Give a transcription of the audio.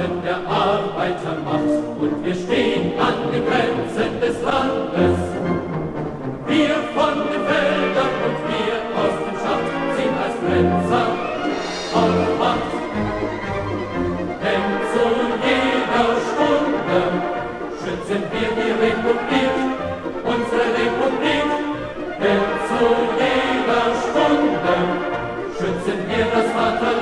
Pfosten der Arbeitermacht und wir stehen an den Grenzen des Landes. Wir von den Feldern und wir aus dem Schacht sind als Grenzer auf Macht. Denn zu jeder Stunde schützen wir die Republik, unsere Republik. Denn zu jeder Stunde schützen wir das Vaterland.